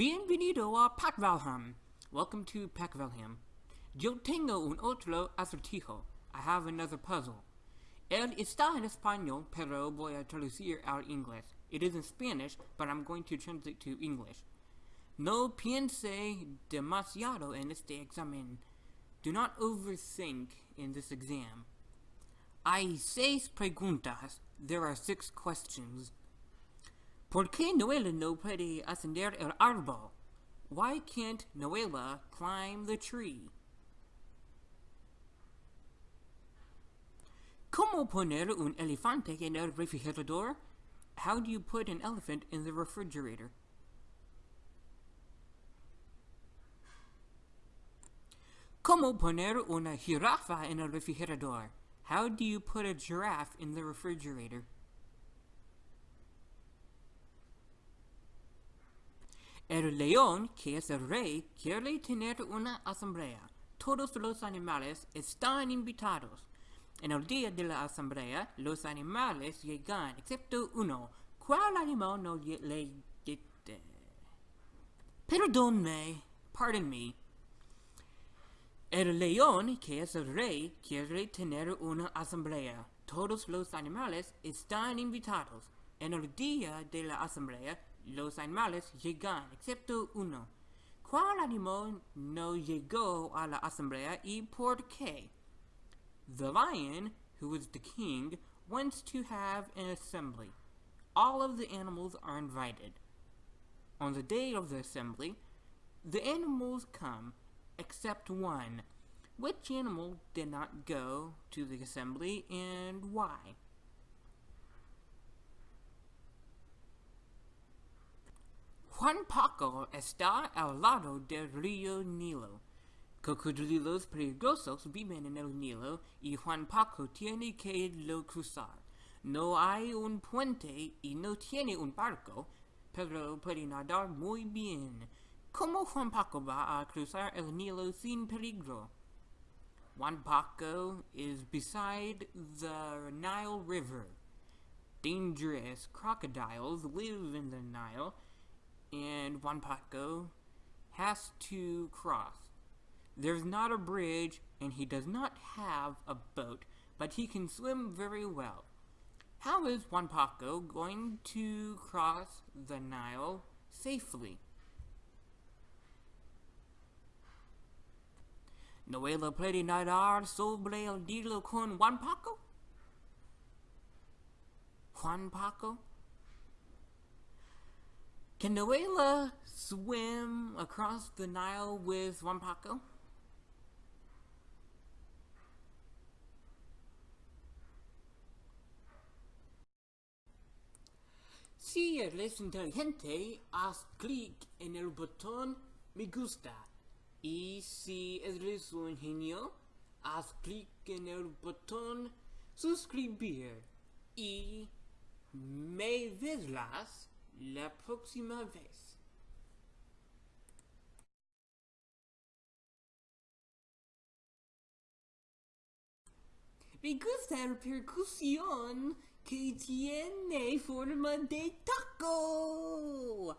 Bienvenido a Packvalham. Welcome to Packvalham. Yo tengo un otro acertijo. I have another puzzle. Él está en español, pero voy a traducir al inglés. It is in Spanish, but I'm going to translate to English. No piense demasiado en este examen. Do not overthink in this exam. Hay seis preguntas. There are six questions. ¿Por qué Noela no puede ascender el árbol? Why can't Noela climb the tree? ¿Cómo poner un elefante en el refrigerador? How do you put an elephant in the refrigerator? ¿Cómo poner una jirafa en el refrigerador? How do you put a giraffe in the refrigerator? El león, que es el rey, quiere tener una asamblea. Todos los animales están invitados. En el día de la asamblea, los animales llegan, excepto uno. ¿Cuál animal no le? Perdónme, pardon me. El león, que es el rey, quiere tener una asamblea. Todos los animales están invitados. En el día de la asamblea, los animales llegan, excepto uno. ¿Cuál animal no llegó a la asamblea y por qué? The lion, who is the king, wants to have an assembly. All of the animals are invited. On the day of the assembly, the animals come, except one. Which animal did not go to the assembly and why? Juan Paco está al lado del río Nilo. Cocodrilos peligrosos viven en el Nilo y Juan Paco tiene que lo cruzar. No hay un puente y no tiene un barco, pero puede nadar muy bien. ¿Cómo Juan Paco va a cruzar el Nilo sin peligro? Juan Paco is beside the Nile River. Dangerous crocodiles live in the Nile and Juan Paco has to cross. There's not a bridge, and he does not have a boat, but he can swim very well. How is Juan Paco going to cross the Nile safely? Noela puede nadar sobre el Nilo con Juan Paco? Juan Paco? Can Noela swim across the Nile with Juan Paco? Si eres inteligente, haz clic en el botón me gusta. Y si eres un genio, haz clic en el botón suscribir. Y me verás la proxima vez. Me gusta la percusión que tiene forma de taco.